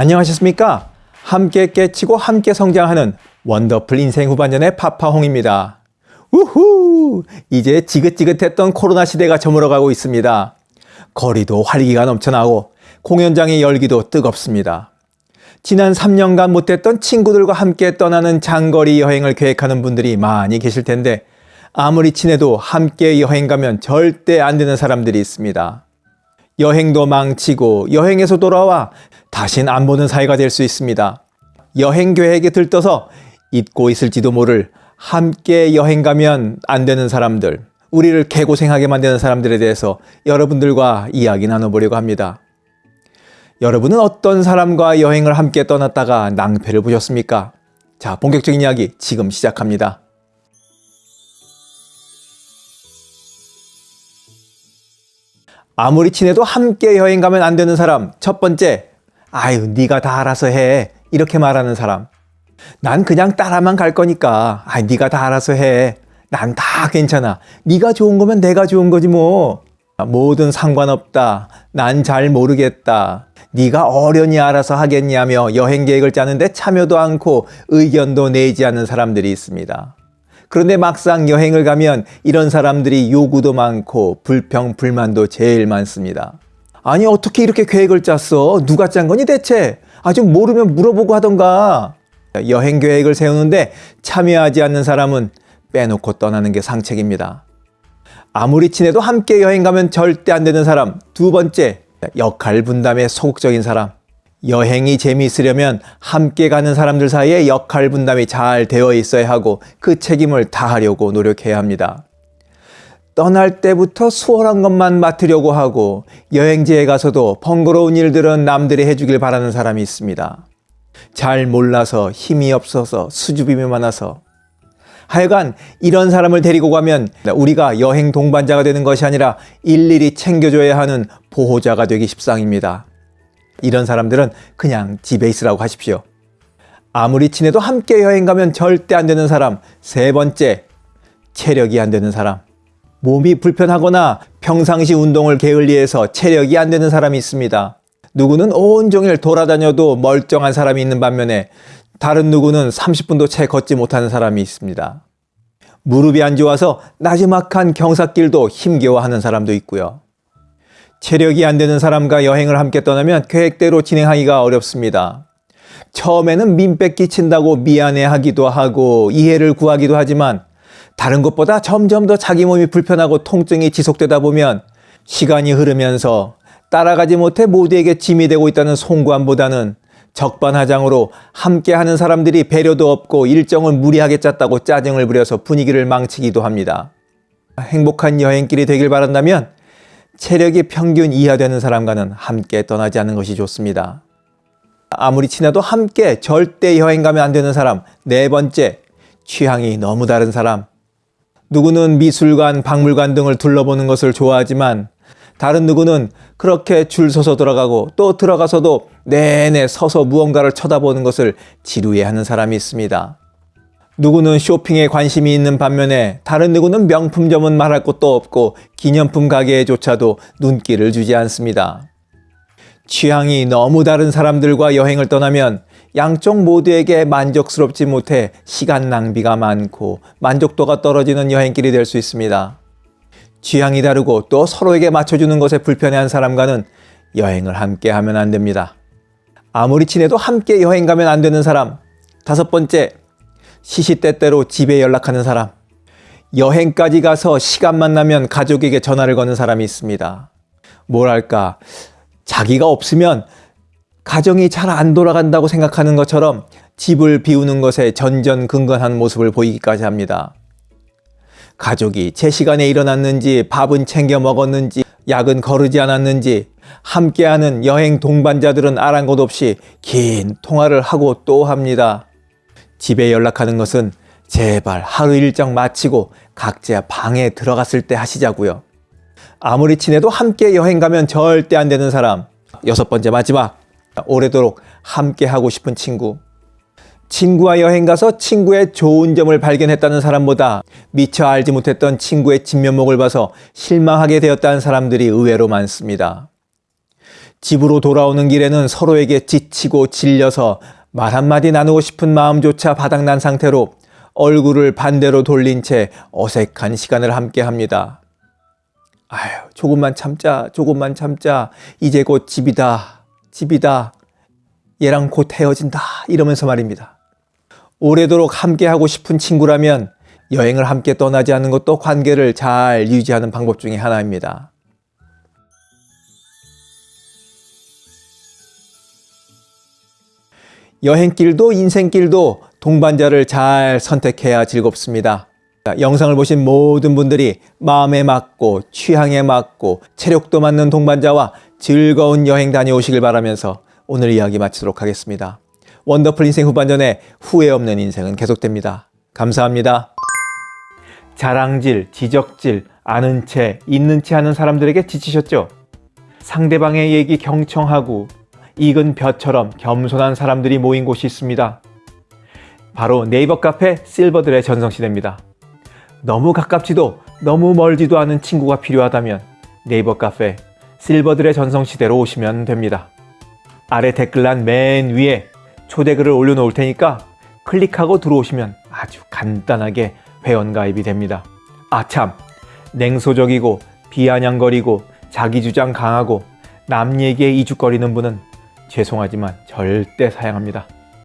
안녕하셨습니까? 함께 깨치고 함께 성장하는 원더풀 인생 후반전의 파파홍입니다. 우후! 이제 지긋지긋했던 코로나 시대가 저물어가고 있습니다. 거리도 활기가 넘쳐나고 공연장의 열기도 뜨겁습니다. 지난 3년간 못했던 친구들과 함께 떠나는 장거리 여행을 계획하는 분들이 많이 계실 텐데 아무리 친해도 함께 여행 가면 절대 안 되는 사람들이 있습니다. 여행도 망치고 여행에서 돌아와 다신 안 보는 사이가 될 수 있습니다. 여행 계획에 들떠서 잊고 있을지도 모를 함께 여행 가면 안 되는 사람들, 우리를 개고생하게 만드는 사람들에 대해서 여러분들과 이야기 나눠보려고 합니다. 여러분은 어떤 사람과 여행을 함께 떠났다가 낭패를 보셨습니까? 자, 본격적인 이야기 지금 시작합니다. 아무리 친해도 함께 여행 가면 안 되는 사람 첫 번째 아유 네가 다 알아서 해. 이렇게 말하는 사람. 난 그냥 따라만 갈 거니까. 아 네가 다 알아서 해 난 다 괜찮아. 네가 좋은 거면 내가 좋은 거지 뭐. 뭐든 상관없다. 난 잘 모르겠다. 네가 어련히 알아서 하겠냐며 여행 계획을 짜는데 참여도 않고 의견도 내지 않는 사람들이 있습니다. 그런데 막상 여행을 가면 이런 사람들이 요구도 많고 불평, 불만도 제일 많습니다. 아니 어떻게 이렇게 계획을 짰어? 누가 짠 거니 대체? 아직 모르면 물어보고 하던가. 여행 계획을 세우는데 참여하지 않는 사람은 빼놓고 떠나는 게 상책입니다. 아무리 친해도 함께 여행 가면 절대 안 되는 사람. 두 번째, 역할 분담에 소극적인 사람. 여행이 재미있으려면 함께 가는 사람들 사이에 역할 분담이 잘 되어 있어야 하고 그 책임을 다하려고 노력해야 합니다. 떠날 때부터 수월한 것만 맡으려고 하고 여행지에 가서도 번거로운 일들은 남들이 해주길 바라는 사람이 있습니다. 잘 몰라서 힘이 없어서 수줍음이 많아서 하여간 이런 사람을 데리고 가면 우리가 여행 동반자가 되는 것이 아니라 일일이 챙겨줘야 하는 보호자가 되기 십상입니다. 이런 사람들은 그냥 집에 있으라고 하십시오. 아무리 친해도 함께 여행 가면 절대 안 되는 사람. 세 번째, 체력이 안 되는 사람. 몸이 불편하거나 평상시 운동을 게을리해서 체력이 안 되는 사람이 있습니다. 누구는 온종일 돌아다녀도 멀쩡한 사람이 있는 반면에 다른 누구는 30분도 채 걷지 못하는 사람이 있습니다. 무릎이 안 좋아서 나지막한 경사길도 힘겨워하는 사람도 있고요. 체력이 안 되는 사람과 여행을 함께 떠나면 계획대로 진행하기가 어렵습니다. 처음에는 민폐 끼친다고 미안해하기도 하고 이해를 구하기도 하지만 다른 것보다 점점 더 자기 몸이 불편하고 통증이 지속되다 보면 시간이 흐르면서 따라가지 못해 모두에게 짐이 되고 있다는 송구함보다는 적반하장으로 함께하는 사람들이 배려도 없고 일정을 무리하게 짰다고 짜증을 부려서 분위기를 망치기도 합니다. 행복한 여행길이 되길 바란다면 체력이 평균 이하 되는 사람과는 함께 떠나지 않는 것이 좋습니다. 아무리 친해도 함께 절대 여행 가면 안 되는 사람. 네 번째, 취향이 너무 다른 사람. 누구는 미술관, 박물관 등을 둘러보는 것을 좋아하지만 다른 누구는 그렇게 줄 서서 들어가고 또 들어가서도 내내 서서 무언가를 쳐다보는 것을 지루해하는 사람이 있습니다. 누구는 쇼핑에 관심이 있는 반면에 다른 누구는 명품점은 말할 것도 없고 기념품 가게에조차도 눈길을 주지 않습니다. 취향이 너무 다른 사람들과 여행을 떠나면 양쪽 모두에게 만족스럽지 못해 시간 낭비가 많고 만족도가 떨어지는 여행길이 될 수 있습니다. 취향이 다르고 또 서로에게 맞춰주는 것에 불편해한 사람과는 여행을 함께 하면 안 됩니다. 아무리 친해도 함께 여행 가면 안 되는 사람. 다섯 번째, 시시때때로 집에 연락하는 사람 여행까지 가서 시간만 나면 가족에게 전화를 거는 사람이 있습니다. 뭐랄까 자기가 없으면 가정이 잘 안 돌아간다고 생각하는 것처럼 집을 비우는 것에 전전긍긍한 모습을 보이기까지 합니다. 가족이 제 시간에 일어났는지 밥은 챙겨 먹었는지 약은 거르지 않았는지 함께하는 여행 동반자들은 아랑곳 없이 긴 통화를 하고 또 합니다. 집에 연락하는 것은 제발 하루 일정 마치고 각자 방에 들어갔을 때 하시자고요. 아무리 친해도 함께 여행 가면 절대 안 되는 사람. 여섯 번째 마지막. 오래도록 함께 하고 싶은 친구. 친구와 여행 가서 친구의 좋은 점을 발견했다는 사람보다 미처 알지 못했던 친구의 진면목을 봐서 실망하게 되었다는 사람들이 의외로 많습니다. 집으로 돌아오는 길에는 서로에게 지치고 질려서 말 한마디 나누고 싶은 마음조차 바닥난 상태로 얼굴을 반대로 돌린 채 어색한 시간을 함께 합니다. 아휴, 조금만 참자, 조금만 참자. 이제 곧 집이다, 집이다. 얘랑 곧 헤어진다. 이러면서 말입니다. 오래도록 함께하고 싶은 친구라면 여행을 함께 떠나지 않는 것도 관계를 잘 유지하는 방법 중에 하나입니다. 여행길도 인생길도 동반자를 잘 선택해야 즐겁습니다. 영상을 보신 모든 분들이 마음에 맞고 취향에 맞고 체력도 맞는 동반자와 즐거운 여행 다녀오시길 바라면서 오늘 이야기 마치도록 하겠습니다. 원더풀 인생 후반전에 후회 없는 인생은 계속됩니다. 감사합니다. 자랑질, 지적질, 아는 채, 있는 채 하는 사람들에게 지치셨죠? 상대방의 얘기 경청하고 익은 벼처럼 겸손한 사람들이 모인 곳이 있습니다. 바로 네이버 카페 실버들의 전성시대입니다. 너무 가깝지도 너무 멀지도 않은 친구가 필요하다면 네이버 카페 실버들의 전성시대로 오시면 됩니다. 아래 댓글란 맨 위에 초대글을 올려놓을 테니까 클릭하고 들어오시면 아주 간단하게 회원가입이 됩니다. 아 참, 냉소적이고 비아냥거리고 자기주장 강하고 남 얘기에 이죽거리는 분은 죄송하지만 절대 사양합니다.